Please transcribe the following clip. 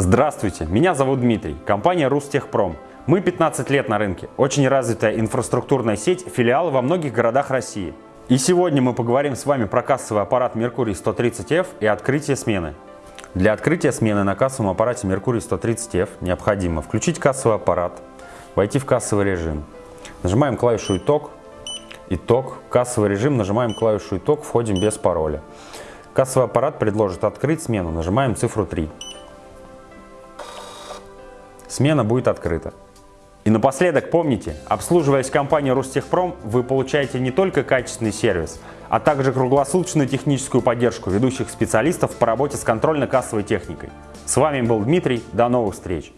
Здравствуйте, меня зовут Дмитрий, компания Рустехпром. Мы 15 лет на рынке, очень развитая инфраструктурная сеть, филиалы во многих городах России. И сегодня мы поговорим с вами про кассовый аппарат Mercury 130F и открытие смены. Для открытия смены на кассовом аппарате Mercury 130F необходимо включить кассовый аппарат, войти в кассовый режим. Нажимаем клавишу «Итог», «Итог», кассовый режим, нажимаем клавишу «Итог», входим без пароля. Кассовый аппарат предложит открыть смену, нажимаем цифру 3. Смена будет открыта. И напоследок помните, обслуживаясь компанией Ростехпром, вы получаете не только качественный сервис, а также круглосуточную техническую поддержку ведущих специалистов по работе с контрольно-кассовой техникой. С вами был Дмитрий, до новых встреч!